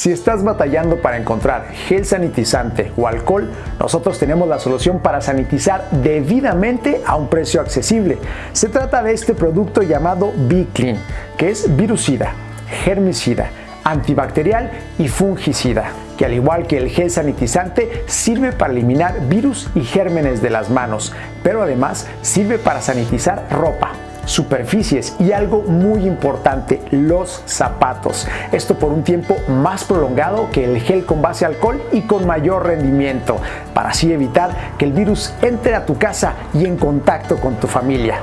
Si estás batallando para encontrar gel sanitizante o alcohol, nosotros tenemos la solución para sanitizar debidamente a un precio accesible. Se trata de este producto llamado B-Clean, que es virucida, germicida, antibacterial y fungicida, que al igual que el gel sanitizante sirve para eliminar virus y gérmenes de las manos, pero además sirve para sanitizar ropa, superficies y algo muy importante, los zapatos. Esto por un tiempo más prolongado que el gel con base alcohol y con mayor rendimiento, para así evitar que el virus entre a tu casa y en contacto con tu familia.